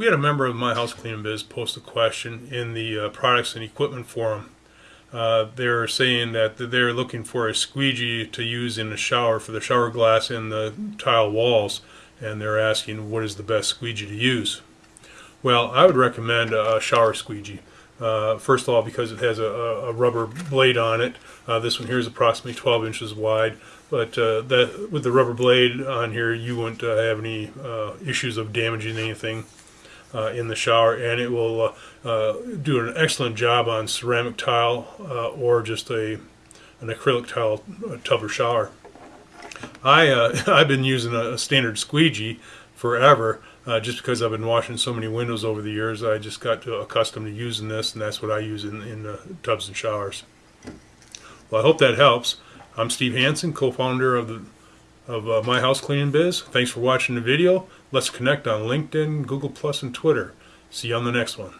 We had a member of my house cleaning biz post a question in the uh, products and equipment forum. Uh, they're saying that they're looking for a squeegee to use in the shower for the shower glass and the tile walls, and they're asking what is the best squeegee to use. Well, I would recommend a shower squeegee. Uh, first of all, because it has a, a rubber blade on it. Uh, this one here is approximately 12 inches wide, but uh, that with the rubber blade on here, you won't uh, have any uh, issues of damaging anything uh, in the shower, and it will do an excellent job on ceramic tile or just a an acrylic tile tub or shower. I I've been using a standard squeegee forever uh, just because I've been washing so many windows over the years, I just got to, accustomed to using this, and that's what I use in, in uh, tubs and showers. Well, I hope that helps. I'm Steve Hansen, co-founder of the of uh, My House Cleaning Biz. Thanks for watching the video. Let's connect on LinkedIn, Google Plus, and Twitter. See you on the next one.